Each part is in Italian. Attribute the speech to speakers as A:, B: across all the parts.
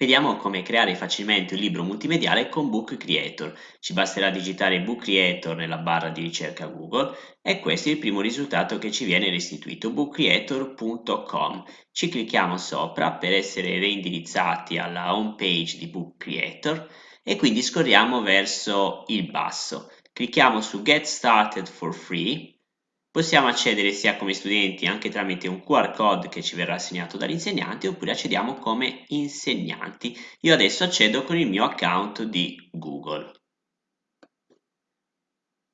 A: Vediamo come creare facilmente un libro multimediale con Book Creator. Ci basterà digitare Book Creator nella barra di ricerca Google e questo è il primo risultato che ci viene restituito, bookcreator.com. Ci clicchiamo sopra per essere reindirizzati alla home page di Book Creator e quindi scorriamo verso il basso. Clicchiamo su Get Started for Free Possiamo accedere sia come studenti anche tramite un QR code che ci verrà assegnato dall'insegnante oppure accediamo come insegnanti. Io adesso accedo con il mio account di Google.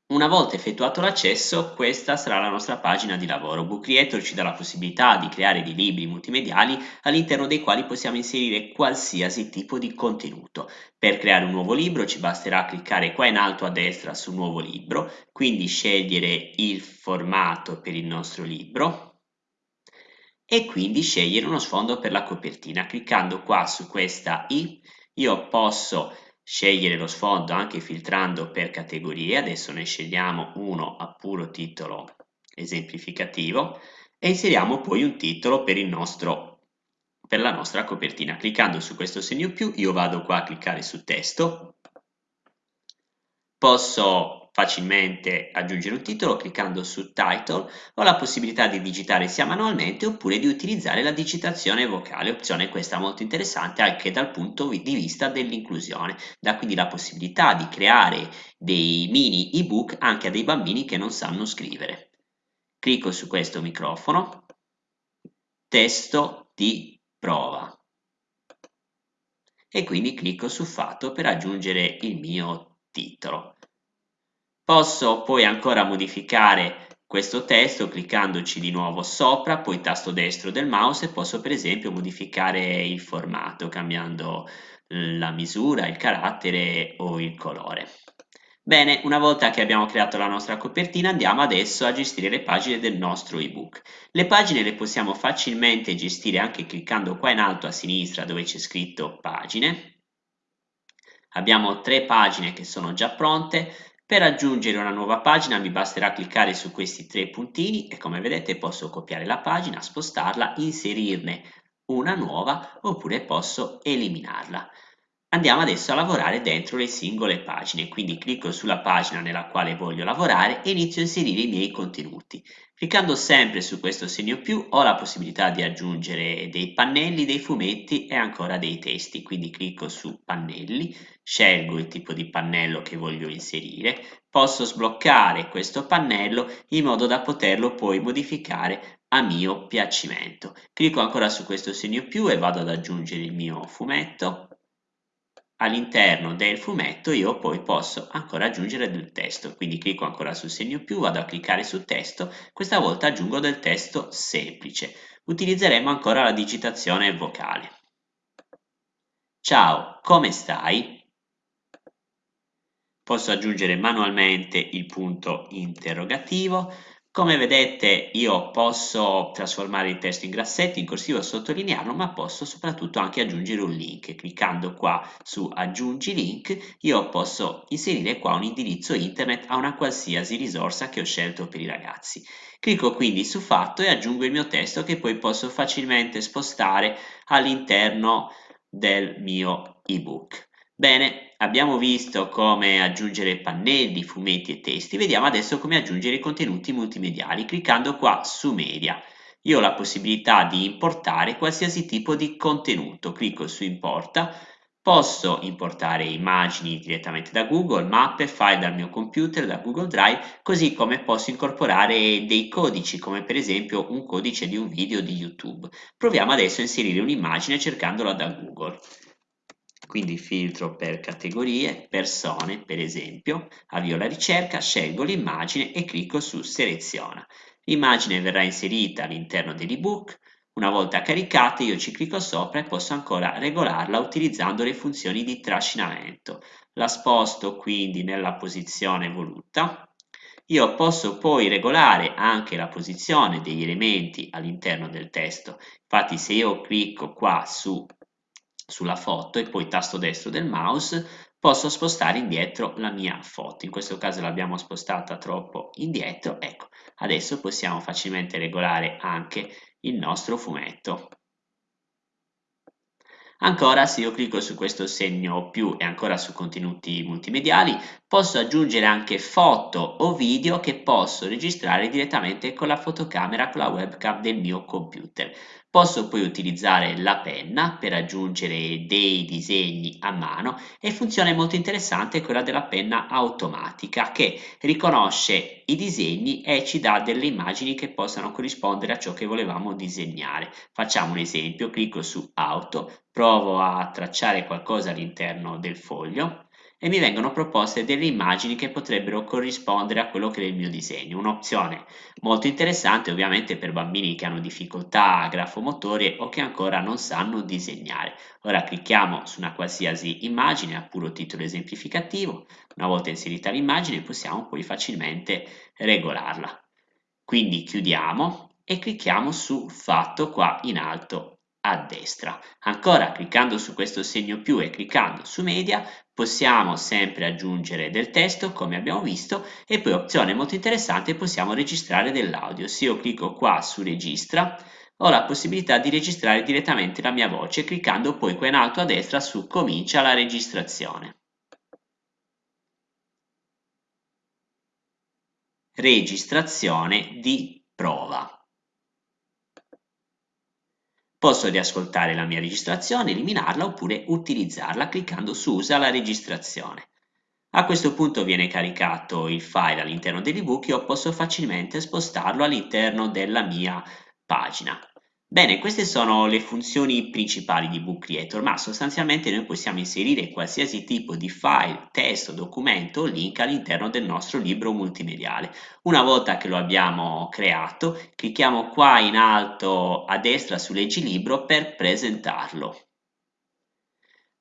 A: Una volta effettuato l'accesso, questa sarà la nostra pagina di lavoro. Book Creator ci dà la possibilità di creare dei libri multimediali all'interno dei quali possiamo inserire qualsiasi tipo di contenuto. Per creare un nuovo libro ci basterà cliccare qua in alto a destra su nuovo libro, quindi scegliere il formato per il nostro libro e quindi scegliere uno sfondo per la copertina. Cliccando qua su questa i io posso scegliere lo sfondo anche filtrando per categorie, adesso ne scegliamo uno a puro titolo esemplificativo e inseriamo poi un titolo per, nostro, per la nostra copertina. Cliccando su questo segno più io vado qua a cliccare su testo, posso facilmente aggiungere un titolo cliccando su Title ho la possibilità di digitare sia manualmente oppure di utilizzare la digitazione vocale, opzione questa molto interessante anche dal punto di vista dell'inclusione, dà quindi la possibilità di creare dei mini ebook anche a dei bambini che non sanno scrivere. Clicco su questo microfono, testo di prova e quindi clicco su fatto per aggiungere il mio titolo. Posso poi ancora modificare questo testo cliccandoci di nuovo sopra, poi tasto destro del mouse e posso per esempio modificare il formato cambiando la misura, il carattere o il colore. Bene, una volta che abbiamo creato la nostra copertina andiamo adesso a gestire le pagine del nostro ebook. Le pagine le possiamo facilmente gestire anche cliccando qua in alto a sinistra dove c'è scritto pagine. Abbiamo tre pagine che sono già pronte, per aggiungere una nuova pagina mi basterà cliccare su questi tre puntini e come vedete posso copiare la pagina, spostarla, inserirne una nuova oppure posso eliminarla. Andiamo adesso a lavorare dentro le singole pagine, quindi clicco sulla pagina nella quale voglio lavorare e inizio a inserire i miei contenuti. Cliccando sempre su questo segno più ho la possibilità di aggiungere dei pannelli, dei fumetti e ancora dei testi, quindi clicco su pannelli, scelgo il tipo di pannello che voglio inserire, posso sbloccare questo pannello in modo da poterlo poi modificare a mio piacimento. Clicco ancora su questo segno più e vado ad aggiungere il mio fumetto all'interno del fumetto io poi posso ancora aggiungere del testo, quindi clicco ancora sul segno più, vado a cliccare su testo, questa volta aggiungo del testo semplice. Utilizzeremo ancora la digitazione vocale. Ciao, come stai? Posso aggiungere manualmente il punto interrogativo, come vedete io posso trasformare il testo in grassetto, in corsivo, sottolinearlo, ma posso soprattutto anche aggiungere un link. Cliccando qua su aggiungi link, io posso inserire qua un indirizzo internet a una qualsiasi risorsa che ho scelto per i ragazzi. Clicco quindi su fatto e aggiungo il mio testo che poi posso facilmente spostare all'interno del mio ebook. Bene, abbiamo visto come aggiungere pannelli, fumetti e testi, vediamo adesso come aggiungere contenuti multimediali cliccando qua su media. Io ho la possibilità di importare qualsiasi tipo di contenuto, clicco su importa, posso importare immagini direttamente da Google, mappe, file dal mio computer, da Google Drive, così come posso incorporare dei codici, come per esempio un codice di un video di YouTube. Proviamo adesso a inserire un'immagine cercandola da Google quindi filtro per categorie, persone per esempio, avvio la ricerca, scelgo l'immagine e clicco su seleziona. L'immagine verrà inserita all'interno dell'ebook, una volta caricata io ci clicco sopra e posso ancora regolarla utilizzando le funzioni di trascinamento. La sposto quindi nella posizione voluta. Io posso poi regolare anche la posizione degli elementi all'interno del testo. Infatti se io clicco qua su sulla foto e poi tasto destro del mouse posso spostare indietro la mia foto. In questo caso l'abbiamo spostata troppo indietro. Ecco adesso possiamo facilmente regolare anche il nostro fumetto Ancora, se io clicco su questo segno più e ancora su contenuti multimediali, posso aggiungere anche foto o video che posso registrare direttamente con la fotocamera, con la webcam del mio computer. Posso poi utilizzare la penna per aggiungere dei disegni a mano e funzione molto interessante è quella della penna automatica che riconosce i disegni e ci dà delle immagini che possano corrispondere a ciò che volevamo disegnare. Facciamo un esempio, clicco su auto, provo a tracciare qualcosa all'interno del foglio e mi vengono proposte delle immagini che potrebbero corrispondere a quello che è il mio disegno. Un'opzione molto interessante ovviamente per bambini che hanno difficoltà grafomotorie o che ancora non sanno disegnare. Ora clicchiamo su una qualsiasi immagine a puro titolo esemplificativo, una volta inserita l'immagine possiamo poi facilmente regolarla. Quindi chiudiamo e clicchiamo su fatto qua in alto a destra. Ancora cliccando su questo segno più e cliccando su media possiamo sempre aggiungere del testo come abbiamo visto e poi opzione molto interessante possiamo registrare dell'audio. Se io clicco qua su registra ho la possibilità di registrare direttamente la mia voce cliccando poi qua in alto a destra su comincia la registrazione. Registrazione di prova. Posso riascoltare la mia registrazione, eliminarla oppure utilizzarla cliccando su Usa la registrazione. A questo punto viene caricato il file all'interno dell'ebook io posso facilmente spostarlo all'interno della mia pagina. Bene, queste sono le funzioni principali di Book Creator, ma sostanzialmente noi possiamo inserire qualsiasi tipo di file, testo, documento o link all'interno del nostro libro multimediale. Una volta che lo abbiamo creato, clicchiamo qua in alto a destra su Leggi libro per presentarlo.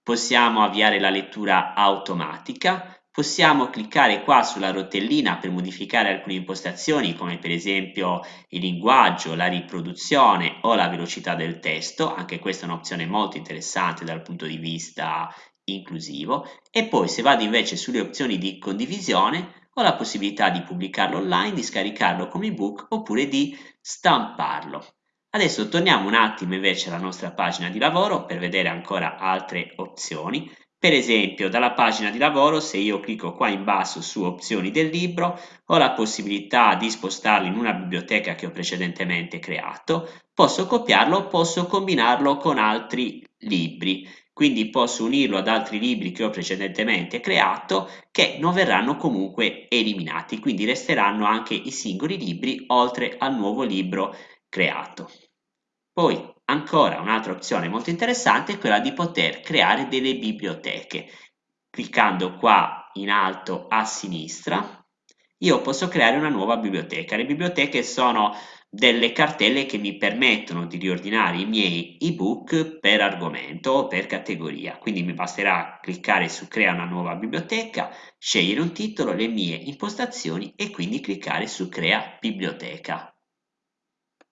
A: Possiamo avviare la lettura automatica, possiamo cliccare qua sulla rotellina per modificare alcune impostazioni come per esempio il linguaggio, la riproduzione o la velocità del testo, anche questa è un'opzione molto interessante dal punto di vista inclusivo. E poi se vado invece sulle opzioni di condivisione ho la possibilità di pubblicarlo online, di scaricarlo come ebook oppure di stamparlo. Adesso torniamo un attimo invece alla nostra pagina di lavoro per vedere ancora altre opzioni per esempio, dalla pagina di lavoro, se io clicco qua in basso su opzioni del libro, ho la possibilità di spostarlo in una biblioteca che ho precedentemente creato, posso copiarlo, posso combinarlo con altri libri, quindi posso unirlo ad altri libri che ho precedentemente creato che non verranno comunque eliminati, quindi resteranno anche i singoli libri oltre al nuovo libro creato. Poi Ancora un'altra opzione molto interessante è quella di poter creare delle biblioteche. Cliccando qua in alto a sinistra io posso creare una nuova biblioteca. Le biblioteche sono delle cartelle che mi permettono di riordinare i miei ebook per argomento o per categoria. Quindi mi basterà cliccare su crea una nuova biblioteca, scegliere un titolo, le mie impostazioni e quindi cliccare su crea biblioteca.